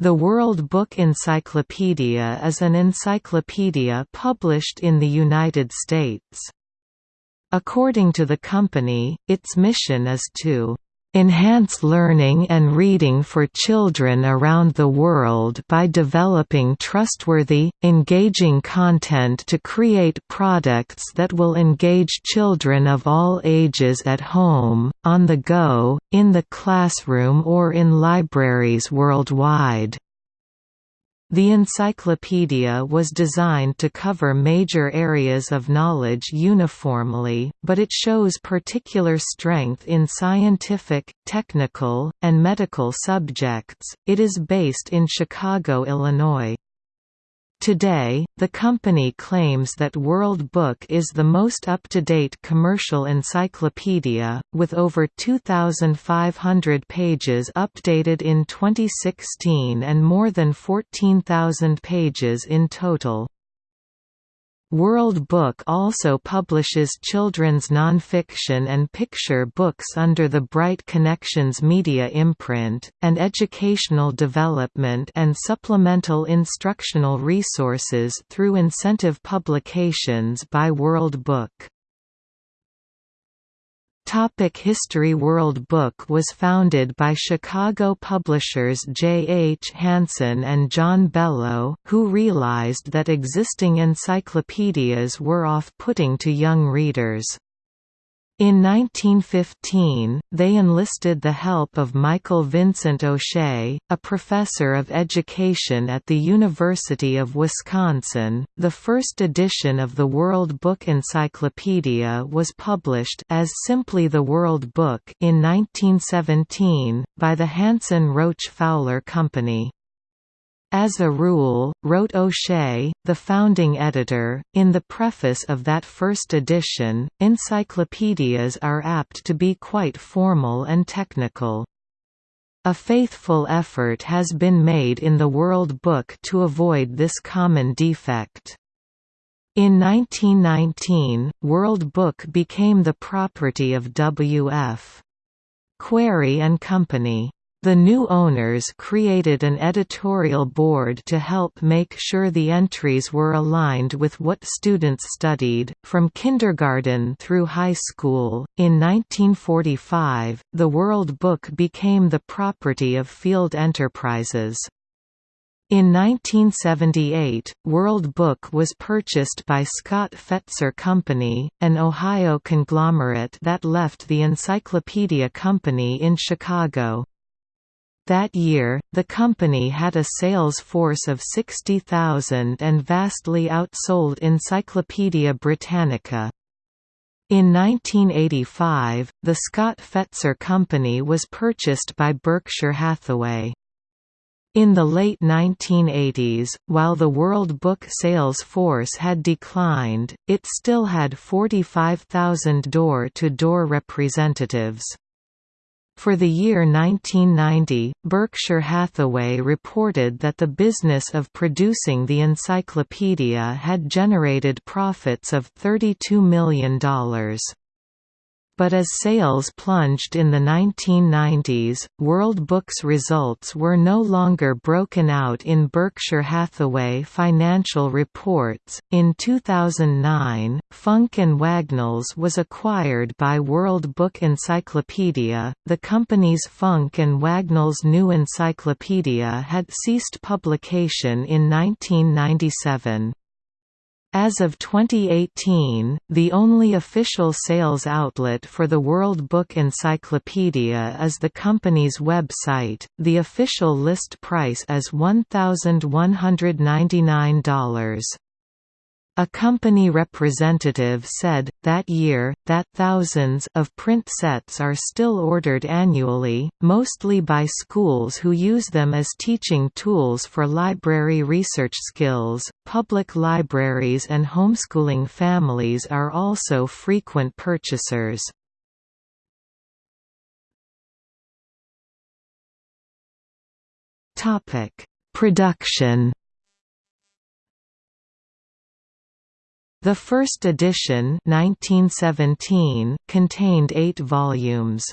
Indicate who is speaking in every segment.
Speaker 1: The World Book Encyclopedia is an encyclopedia published in the United States. According to the company, its mission is to enhance learning and reading for children around the world by developing trustworthy, engaging content to create products that will engage children of all ages at home, on the go, in the classroom or in libraries worldwide. The encyclopedia was designed to cover major areas of knowledge uniformly, but it shows particular strength in scientific, technical, and medical subjects. It is based in Chicago, Illinois. Today, the company claims that World Book is the most up-to-date commercial encyclopedia, with over 2,500 pages updated in 2016 and more than 14,000 pages in total. World Book also publishes children's nonfiction and picture books under the Bright Connections media imprint, and educational development and supplemental instructional resources through incentive publications by World Book. Topic History World Book was founded by Chicago publishers J. H. Hanson and John Bellow, who realized that existing encyclopedias were off-putting to young readers. In 1915, they enlisted the help of Michael Vincent O'Shea, a professor of education at the University of Wisconsin. The first edition of the World Book Encyclopedia was published as simply the World Book in 1917 by the Hanson Roach Fowler Company. As a rule, wrote O'Shea, the founding editor, in the preface of that first edition, encyclopedias are apt to be quite formal and technical. A faithful effort has been made in the World Book to avoid this common defect. In 1919, World Book became the property of W.F. Quarrie and Company. The new owners created an editorial board to help make sure the entries were aligned with what students studied, from kindergarten through high school. In 1945, the World Book became the property of Field Enterprises. In 1978, World Book was purchased by Scott Fetzer Company, an Ohio conglomerate that left the Encyclopedia Company in Chicago. That year, the company had a sales force of 60,000 and vastly outsold Encyclopaedia Britannica. In 1985, the Scott Fetzer Company was purchased by Berkshire Hathaway. In the late 1980s, while the World Book sales force had declined, it still had 45,000 door-to-door representatives. For the year 1990, Berkshire Hathaway reported that the business of producing the encyclopedia had generated profits of $32 million but as sales plunged in the 1990s, World Book's results were no longer broken out in Berkshire Hathaway financial reports. In 2009, Funk and Wagnalls was acquired by World Book Encyclopedia. The company's Funk and Wagnalls New Encyclopedia had ceased publication in 1997. As of 2018, the only official sales outlet for the World Book Encyclopedia is the company's website. The official list price is $1,199. A company representative said, that year, that thousands of print sets are still ordered annually, mostly by schools who use them as teaching tools for library research skills. Public libraries and homeschooling families are also frequent purchasers. Topic: Production The first edition 1917 contained eight volumes.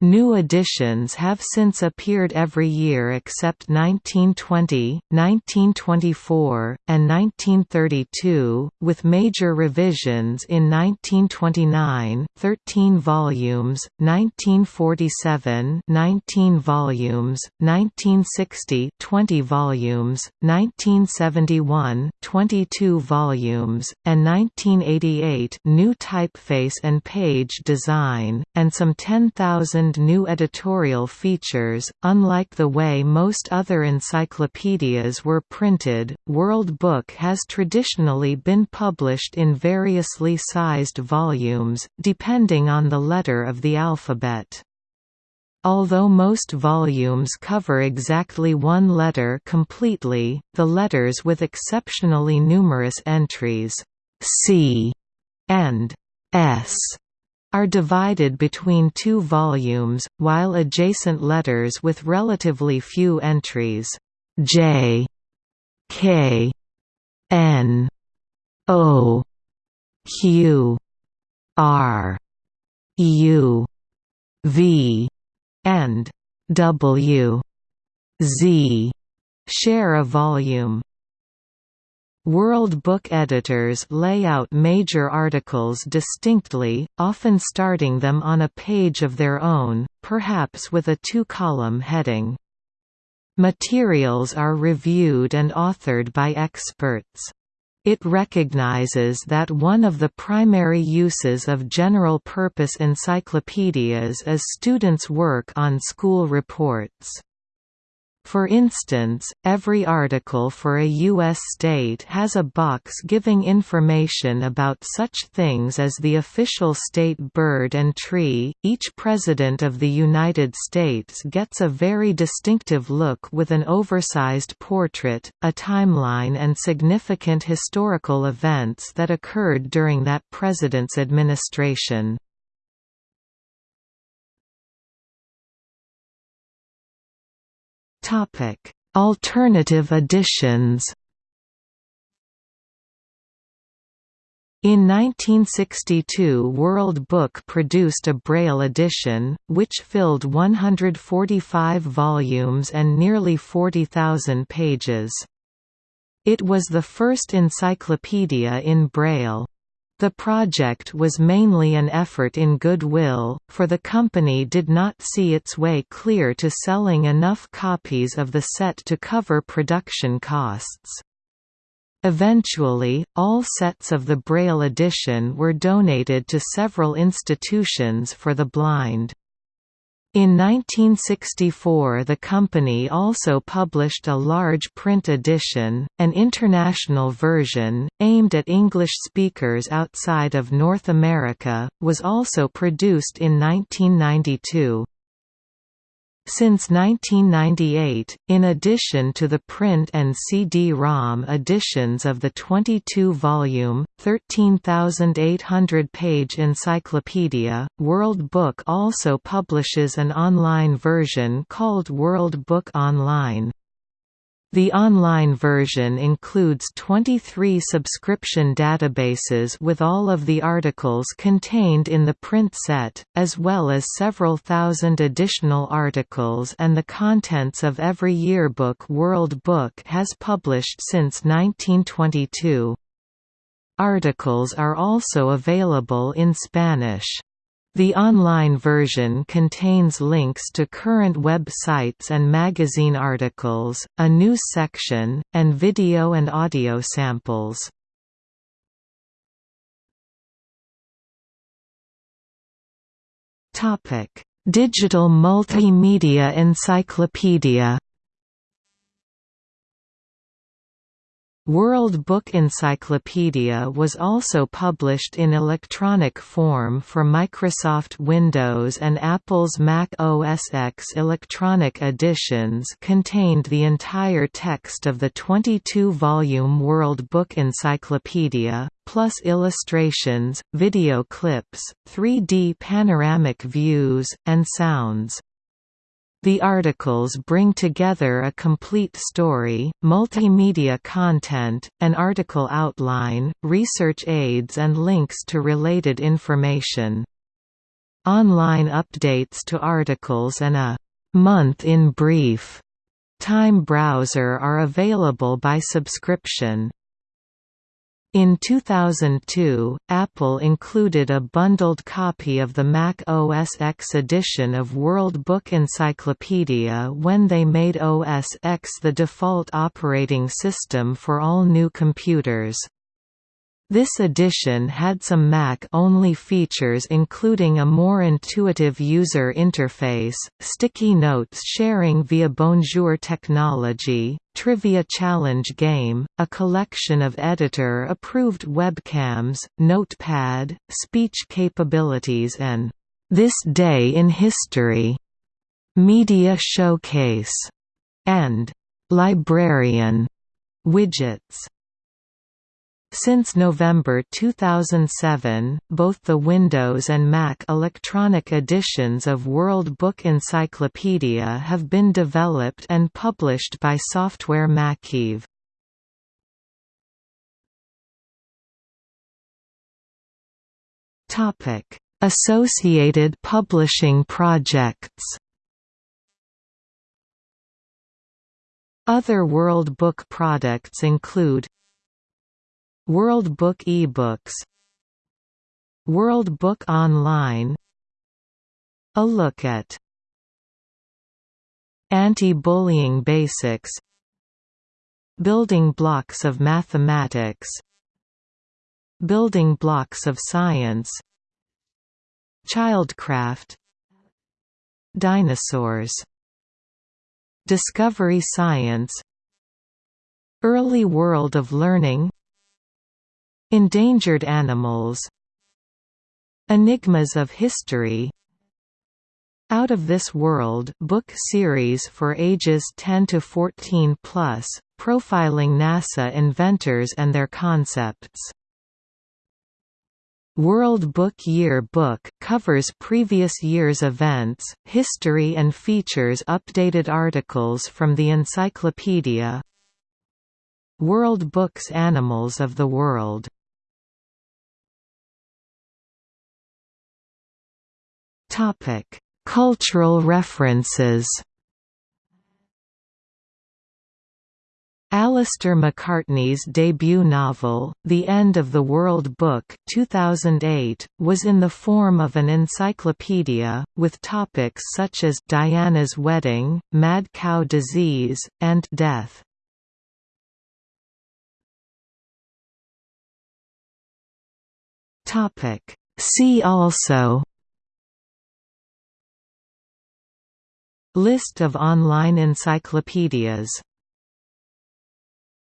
Speaker 1: New editions have since appeared every year except 1920, 1924, and 1932, with major revisions in 1929 13 volumes, 1947 19 volumes, 1960 20 volumes, 1971 22 volumes, and 1988 new typeface and page design, and some 10,000 new editorial features. Unlike the way most other encyclopedias were printed, World Book has traditionally been published in variously sized volumes, depending on the letter of the alphabet. Although most volumes cover exactly one letter completely, the letters with exceptionally numerous entries C and S are divided between two volumes, while adjacent letters with relatively few entries J, K, N, O, Q, R, U, V, and W, Z share a volume. World Book editors lay out major articles distinctly, often starting them on a page of their own, perhaps with a two-column heading. Materials are reviewed and authored by experts. It recognizes that one of the primary uses of general-purpose encyclopedias is students' work on school reports. For instance, every article for a U.S. state has a box giving information about such things as the official state bird and tree. Each President of the United States gets a very distinctive look with an oversized portrait, a timeline, and significant historical events that occurred during that president's administration. Topic: Alternative editions. In 1962 World Book produced a Braille edition, which filled 145 volumes and nearly 40,000 pages. It was the first encyclopedia in Braille. The project was mainly an effort in goodwill, for the company did not see its way clear to selling enough copies of the set to cover production costs. Eventually, all sets of the Braille edition were donated to several institutions for the blind. In 1964 the company also published a large print edition, an international version, aimed at English speakers outside of North America, was also produced in 1992. Since 1998, in addition to the print and CD-ROM editions of the 22-volume, 13,800-page encyclopedia, World Book also publishes an online version called World Book Online. The online version includes 23 subscription databases with all of the articles contained in the print set, as well as several thousand additional articles and the contents of every yearbook World Book has published since 1922. Articles are also available in Spanish. The online version contains links to current websites and magazine articles, a news section, and video and audio samples. Digital multimedia encyclopedia World Book Encyclopedia was also published in electronic form for Microsoft Windows and Apple's Mac OS X electronic editions contained the entire text of the 22-volume World Book Encyclopedia, plus illustrations, video clips, 3D panoramic views, and sounds. The articles bring together a complete story, multimedia content, an article outline, research aids and links to related information. Online updates to articles and a «month in brief» time browser are available by subscription. In 2002, Apple included a bundled copy of the Mac OS X edition of World Book Encyclopedia when they made OS X the default operating system for all new computers. This edition had some Mac-only features including a more intuitive user interface, sticky notes sharing via Bonjour technology, trivia challenge game, a collection of editor-approved webcams, notepad, speech capabilities and "'This Day in History' media showcase", and "'Librarian' widgets. Since November 2007, both the Windows and Mac electronic editions of World Book Encyclopedia have been developed and published by Software MacKiev. Associated publishing projects Other World Book products include World Book eBooks. World Book Online. A look at Anti-bullying basics. Building blocks of mathematics. Building blocks of science. Childcraft. Dinosaurs. Discovery Science. Early World of Learning Endangered animals Enigmas of History Out of This World book series for ages 10 to 14 plus, profiling NASA inventors and their concepts. World Book Year book covers previous year's events, history and features updated articles from the encyclopedia. World Books Animals of the World Cultural references. Alistair McCartney's debut novel, The End of the World Book 2008, was in the form of an encyclopedia, with topics such as Diana's wedding, mad cow disease, and death. See also List of online encyclopedias